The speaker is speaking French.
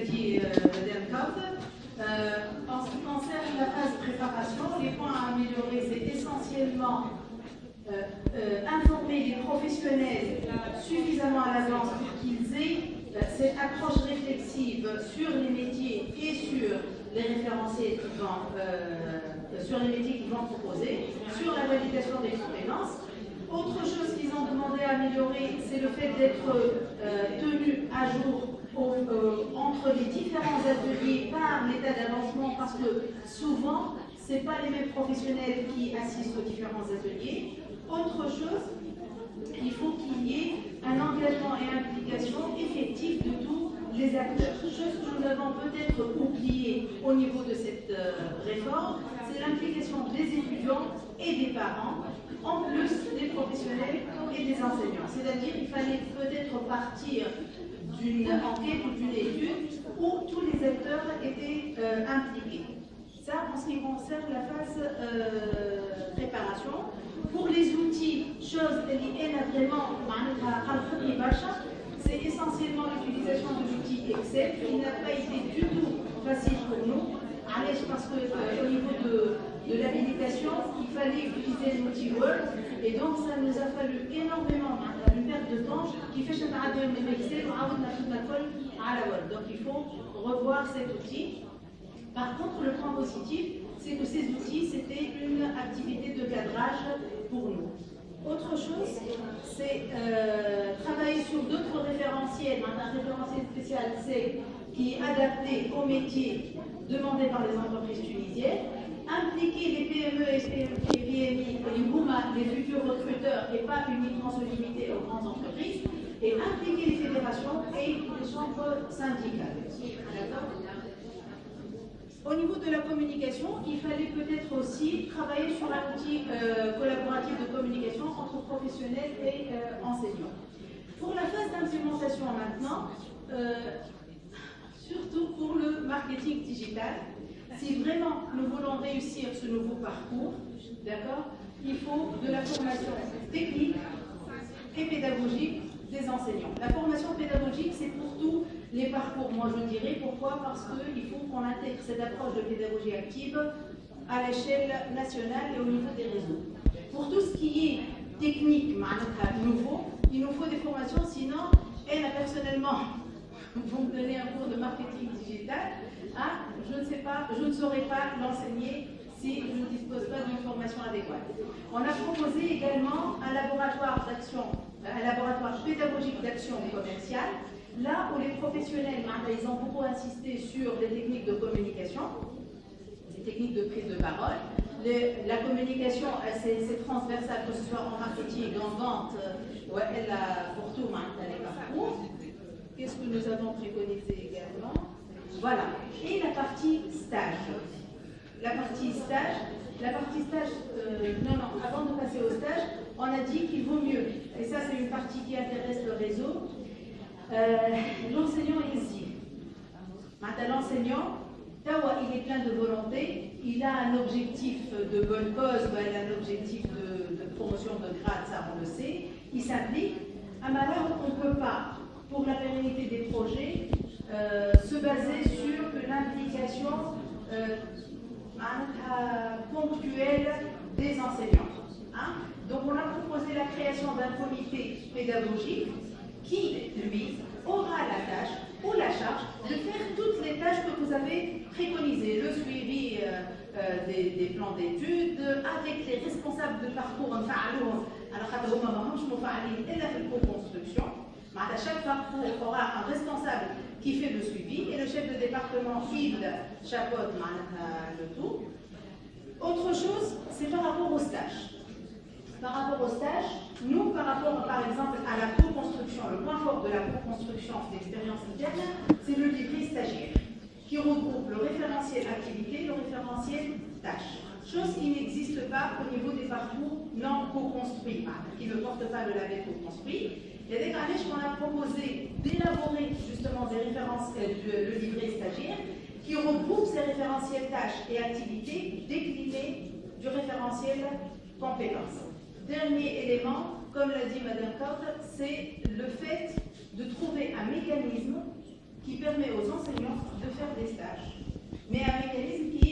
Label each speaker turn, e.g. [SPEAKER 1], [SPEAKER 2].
[SPEAKER 1] euh, euh, en ce qui concerne la phase de préparation, les points à améliorer, c'est essentiellement informer les professionnels suffisamment à l'avance pour qu'ils aient cette approche réflexive sur les métiers et sur les référenciers qui vont, sur les métiers qu'ils vont proposer, sur la validation des compétences. Autre chose qu'ils ont demandé à améliorer, c'est le fait d'être tenu à jour euh, entre les différents ateliers par l'état d'avancement parce que souvent, ce pas les mêmes professionnels qui assistent aux différents ateliers. Autre chose, il faut qu'il y ait un engagement et implication effectif de tous les acteurs. Chose que nous avons peut-être oublié au niveau de cette euh, réforme, c'est l'implication des étudiants et des parents, en plus des professionnels et des enseignants. C'est-à-dire qu'il fallait peut-être partir d'une enquête ou d'une étude où tous les acteurs étaient euh, impliqués. Ça, en ce qui concerne la phase euh, préparation. Pour les outils, chose liée vraiment c'est essentiellement l'utilisation de l'outil Excel qui n'a pas été du tout facile pour nous. Parce qu'au euh, niveau de, de l'habilitation, il fallait utiliser l'outil Word et donc ça nous a fallu énormément de temps qui fait donc il faut revoir cet outil. Par contre, le point positif, c'est que ces outils, c'était une activité de cadrage pour nous. Autre chose, c'est euh, travailler sur d'autres référentiels. Un référentiel spécial, c'est qui est adapté aux métiers demandés par les entreprises tunisiennes impliquer les PME et PMI, les futurs recruteurs et pas uniquement se limiter aux grandes entreprises, et impliquer les fédérations et les chambres syndicales. Au niveau de la communication, il fallait peut-être aussi travailler sur un outil euh, collaboratif de communication entre professionnels et euh, enseignants. Pour la phase d'implémentation maintenant, euh, surtout pour le marketing digital, si vraiment nous voulons réussir ce nouveau parcours, d'accord, il faut de la formation technique et pédagogique des enseignants. La formation pédagogique, c'est pour tous les parcours. Moi, je dirais pourquoi? Parce qu'il faut qu'on intègre cette approche de pédagogie active à l'échelle nationale et au niveau des réseaux. Pour tout ce qui est technique, nouveau, il nous faut des formations, sinon, elle, personnellement, vous me donnez un cours de marketing digital, ah, je ne sais saurais pas l'enseigner si je ne dispose pas d'une formation adéquate. On a proposé également un laboratoire d'action, un laboratoire pédagogique d'action commerciale, là où les professionnels, ils ont beaucoup insisté sur les techniques de communication, les techniques de prise de parole. la communication, c'est transversal, que ce soit en marketing, en vente, ouais, elle a pour tout, les parcours. Qu'est-ce que nous avons préconisé également? Voilà. Et la partie stage. La partie stage, la partie stage, euh, non, non, avant de passer au stage, on a dit qu'il vaut mieux, et ça c'est une partie qui intéresse le réseau, euh, l'enseignant est ici. Maintenant, l'enseignant, il est plein de volonté, il a un objectif de bonne cause, il a un objectif de, promotion de grade, ça on le sait, il s'applique. À malheur, on ne peut pas pour la pérennité des projets, euh, se baser euh, ponctuelle des enseignants. Hein. Donc on a proposé la création d'un comité pédagogique qui, lui, aura la tâche ou la charge de faire toutes les tâches que vous avez préconisées, le suivi euh, des, plans d'études, avec les responsables de parcours, alors, construction à chaque parcours, aura un responsable qui fait le suivi chef de département, il chapeaute le tout. Autre chose, c'est par rapport au stage. Par rapport au stage, nous, par rapport par exemple à la co-construction, le point fort de la co-construction d'expérience interne, c'est le livret stagiaire, qui regroupe le référentiel activité, le référentiel tâche. Chose qui n'existe pas au niveau des parcours non co-construits, qui ne portent pas le label co-construit. Il y a des qu'on a proposé d'élaborer justement des référentiels, le, livret stagiaire, qui regroupe ces référentiels tâches et activités déclinés du référentiel compétences. Dernier élément, comme l'a dit Madame Cotte, c'est le fait de trouver un mécanisme qui permet aux enseignants de faire des stages, mais un mécanisme qui